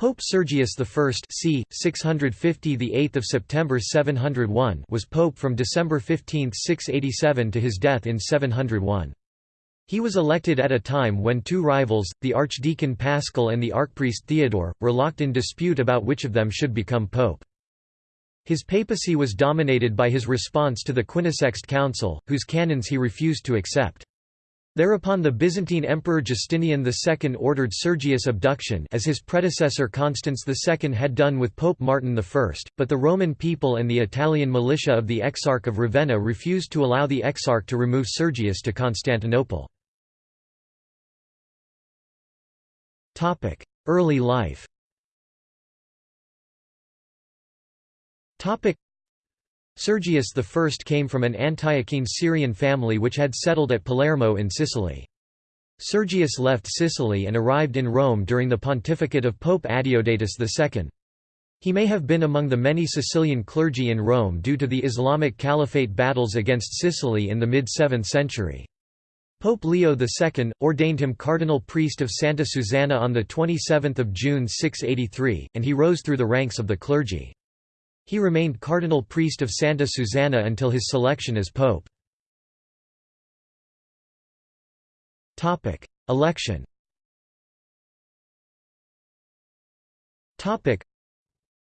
Pope Sergius I c. 650 the 8th of September 701 was pope from December 15, 687 to his death in 701. He was elected at a time when two rivals, the archdeacon Paschal and the archpriest Theodore, were locked in dispute about which of them should become pope. His papacy was dominated by his response to the Quinisext Council, whose canons he refused to accept. Thereupon the Byzantine Emperor Justinian II ordered Sergius' abduction as his predecessor Constans II had done with Pope Martin I, but the Roman people and the Italian militia of the Exarch of Ravenna refused to allow the Exarch to remove Sergius to Constantinople. Early life Sergius I came from an Antiochene Syrian family which had settled at Palermo in Sicily. Sergius left Sicily and arrived in Rome during the pontificate of Pope Adeodatus II. He may have been among the many Sicilian clergy in Rome due to the Islamic Caliphate battles against Sicily in the mid-7th century. Pope Leo II, ordained him cardinal priest of Santa Susanna on 27 June 683, and he rose through the ranks of the clergy. He remained cardinal priest of Santa Susanna until his selection as pope. Election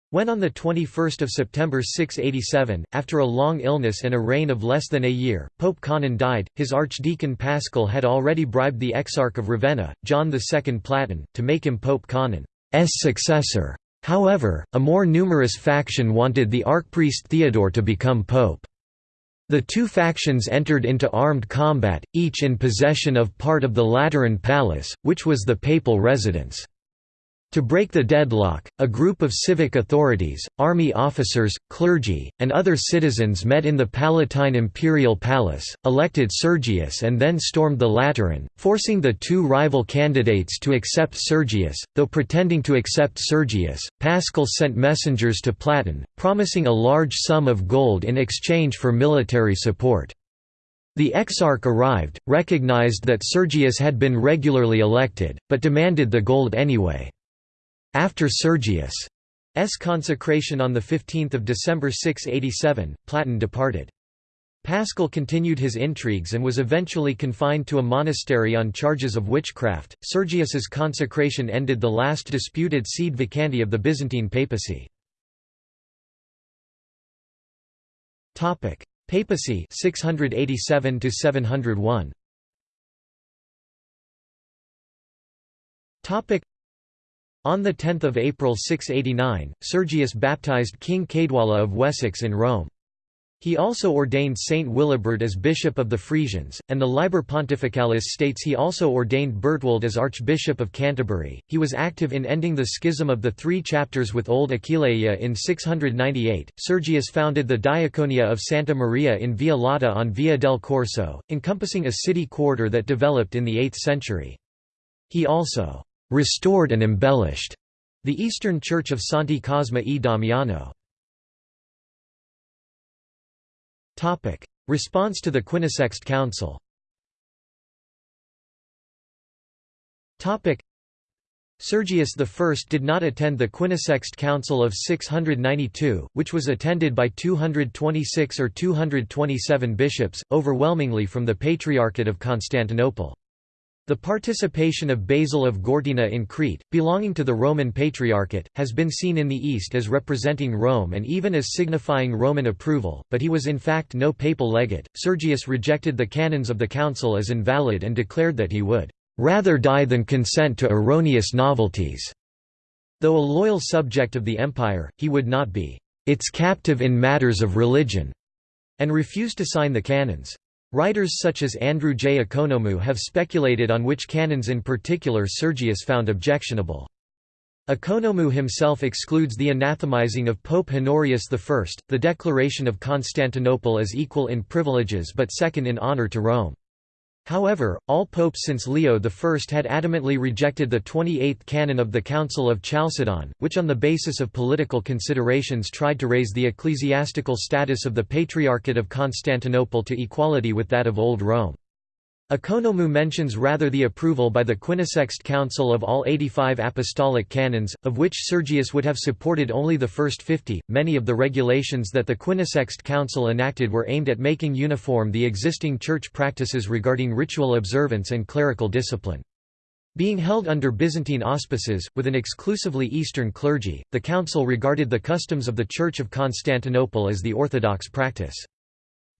when on 21 September 687, after a long illness and a reign of less than a year, Pope Conon died, his archdeacon Paschal had already bribed the Exarch of Ravenna, John II Platon, to make him Pope Conon's successor. However, a more numerous faction wanted the archpriest Theodore to become pope. The two factions entered into armed combat, each in possession of part of the Lateran Palace, which was the papal residence. To break the deadlock, a group of civic authorities, army officers, clergy, and other citizens met in the Palatine Imperial Palace, elected Sergius and then stormed the Lateran, forcing the two rival candidates to accept Sergius. Though pretending to accept Sergius, Paschal sent messengers to Platon, promising a large sum of gold in exchange for military support. The exarch arrived, recognized that Sergius had been regularly elected, but demanded the gold anyway. After Sergius' consecration on 15 December 687, Platon departed. Paschal continued his intrigues and was eventually confined to a monastery on charges of witchcraft. Sergius's consecration ended the last disputed sede vacante of the Byzantine papacy. Topic: Papacy 687 to 701. Topic: on 10 April 689, Sergius baptized King Caedwalla of Wessex in Rome. He also ordained Saint Willibrord as bishop of the Frisians, and the Liber Pontificalis states he also ordained Bertwald as Archbishop of Canterbury. He was active in ending the schism of the three chapters with Old Aquileia in 698. Sergius founded the Diaconia of Santa Maria in Via Lata on Via del Corso, encompassing a city quarter that developed in the 8th century. He also restored and embellished the Eastern Church of Santi Cosma e Damiano. Topic: Response to the Quinisext Council Topic: Sergius I did not attend the Quinisext Council of 692, which was attended by 226 or 227 bishops, overwhelmingly from the Patriarchate of Constantinople. The participation of Basil of Gortyna in Crete, belonging to the Roman Patriarchate, has been seen in the East as representing Rome and even as signifying Roman approval, but he was in fact no papal legate. Sergius rejected the canons of the council as invalid and declared that he would rather die than consent to erroneous novelties. Though a loyal subject of the empire, he would not be its captive in matters of religion, and refused to sign the canons. Writers such as Andrew J. Ekonomou have speculated on which canons in particular Sergius found objectionable. Ekonomou himself excludes the anathemizing of Pope Honorius I, the declaration of Constantinople as equal in privileges but second in honor to Rome. However, all popes since Leo I had adamantly rejected the 28th canon of the Council of Chalcedon, which on the basis of political considerations tried to raise the ecclesiastical status of the Patriarchate of Constantinople to equality with that of Old Rome. Ekonomou mentions rather the approval by the Quinisext Council of all 85 apostolic canons, of which Sergius would have supported only the first 50. Many of the regulations that the Quinisext Council enacted were aimed at making uniform the existing church practices regarding ritual observance and clerical discipline. Being held under Byzantine auspices, with an exclusively Eastern clergy, the council regarded the customs of the Church of Constantinople as the orthodox practice.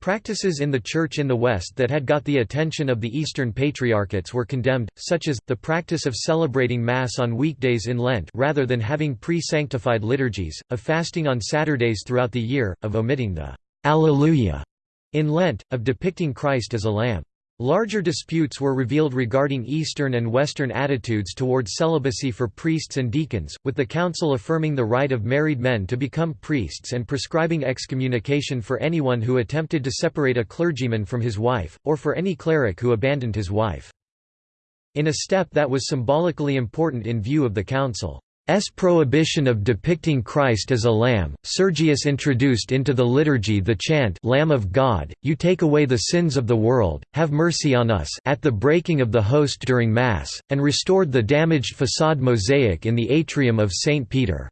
Practices in the Church in the West that had got the attention of the Eastern Patriarchates were condemned, such as, the practice of celebrating Mass on weekdays in Lent rather than having pre-sanctified liturgies, of fasting on Saturdays throughout the year, of omitting the Alleluia in Lent, of depicting Christ as a lamb. Larger disputes were revealed regarding Eastern and Western attitudes towards celibacy for priests and deacons, with the council affirming the right of married men to become priests and prescribing excommunication for anyone who attempted to separate a clergyman from his wife, or for any cleric who abandoned his wife. In a step that was symbolically important in view of the council. S prohibition of depicting Christ as a lamb, Sergius introduced into the liturgy the chant Lamb of God, you take away the sins of the world, have mercy on us at the breaking of the host during Mass, and restored the damaged façade mosaic in the atrium of St. Peter's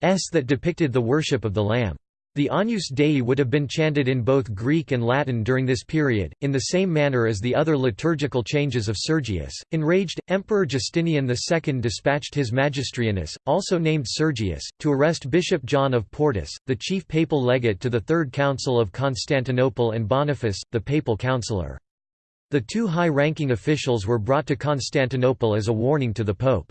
that depicted the worship of the Lamb. The Agnus Dei would have been chanted in both Greek and Latin during this period, in the same manner as the other liturgical changes of Sergius. Enraged, Emperor Justinian II dispatched his Magistrianus, also named Sergius, to arrest Bishop John of Portus, the chief papal legate to the Third Council of Constantinople and Boniface, the papal councillor. The two high-ranking officials were brought to Constantinople as a warning to the pope.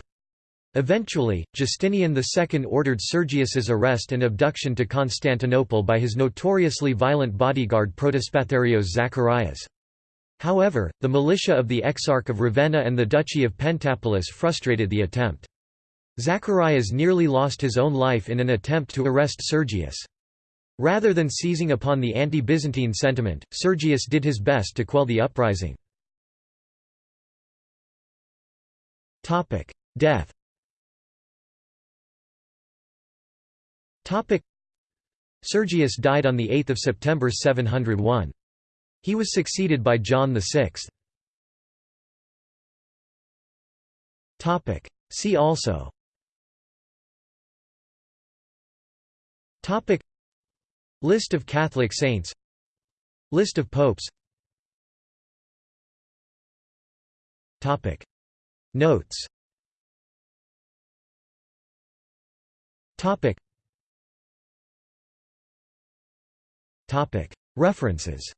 Eventually, Justinian II ordered Sergius's arrest and abduction to Constantinople by his notoriously violent bodyguard Protospatharios Zacharias. However, the militia of the Exarch of Ravenna and the Duchy of Pentapolis frustrated the attempt. Zacharias nearly lost his own life in an attempt to arrest Sergius. Rather than seizing upon the anti-Byzantine sentiment, Sergius did his best to quell the uprising. Death Sergius died on 8 September 701. He was succeeded by John VI. See also. Topic. List of Catholic saints. List of popes. Topic. Notes References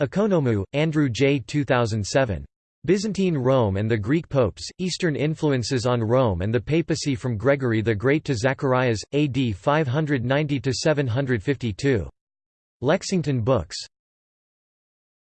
Ekonomou, Andrew J. 2007. Byzantine Rome and the Greek Popes, Eastern Influences on Rome and the Papacy from Gregory the Great to Zacharias, AD 590–752. Lexington Books.